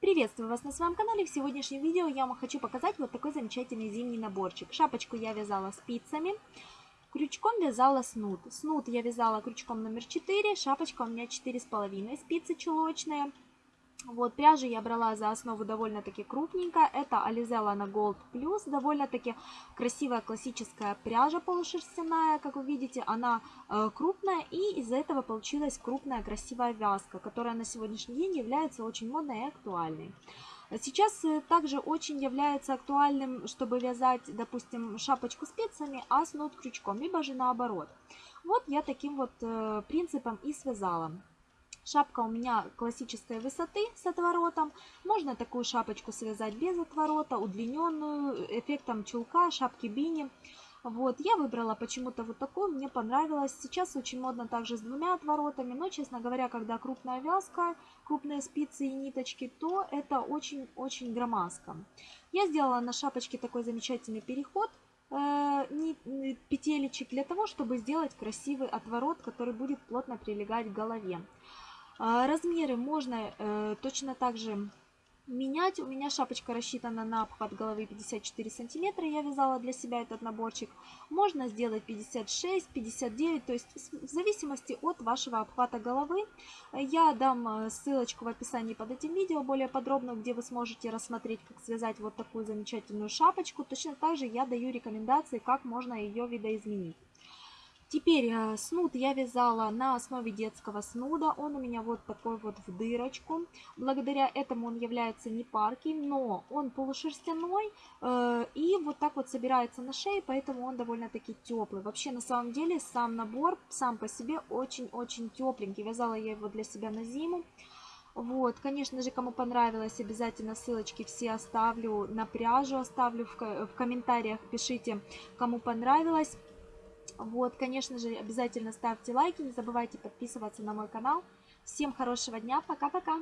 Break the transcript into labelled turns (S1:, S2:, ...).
S1: Приветствую вас на своем канале. В сегодняшнем видео я вам хочу показать вот такой замечательный зимний наборчик. Шапочку я вязала спицами, крючком вязала снуд. Снуд я вязала крючком номер 4, шапочка у меня 4,5 спицы чулочные. Вот, пряжу я брала за основу довольно-таки крупненькая. Это Alizella Gold Plus. Довольно-таки красивая классическая пряжа полушерстяная. Как вы видите, она э, крупная. И из-за этого получилась крупная красивая вязка, которая на сегодняшний день является очень модной и актуальной. Сейчас э, также очень является актуальным, чтобы вязать, допустим, шапочку спицами, а снуд крючком, либо же наоборот. Вот я таким вот э, принципом и связала. Шапка у меня классической высоты с отворотом. Можно такую шапочку связать без отворота, удлиненную, эффектом чулка, шапки бини. Вот, я выбрала почему-то вот такую, мне понравилось. Сейчас очень модно также с двумя отворотами, но, честно говоря, когда крупная вязка, крупные спицы и ниточки, то это очень-очень громоздко. Я сделала на шапочке такой замечательный переход э, петелечек для того, чтобы сделать красивый отворот, который будет плотно прилегать к голове. А, размеры можно э, точно так же менять. У меня шапочка рассчитана на обхват головы 54 сантиметра. Я вязала для себя этот наборчик. Можно сделать 56, 59, то есть в зависимости от вашего обхвата головы. Я дам э, ссылочку в описании под этим видео более подробно, где вы сможете рассмотреть, как связать вот такую замечательную шапочку. Точно так же я даю рекомендации, как можно ее видоизменить. Теперь э, снуд я вязала на основе детского снуда. Он у меня вот такой вот в дырочку. Благодаря этому он является не парким, но он полушерстяной э, и вот так вот собирается на шее, поэтому он довольно-таки теплый. Вообще на самом деле сам набор сам по себе очень-очень тепленький. Вязала я его для себя на зиму. Вот, конечно же, кому понравилось, обязательно ссылочки все оставлю на пряжу, оставлю в, в комментариях, пишите, кому понравилось. Вот, конечно же, обязательно ставьте лайки, не забывайте подписываться на мой канал. Всем хорошего дня, пока-пока!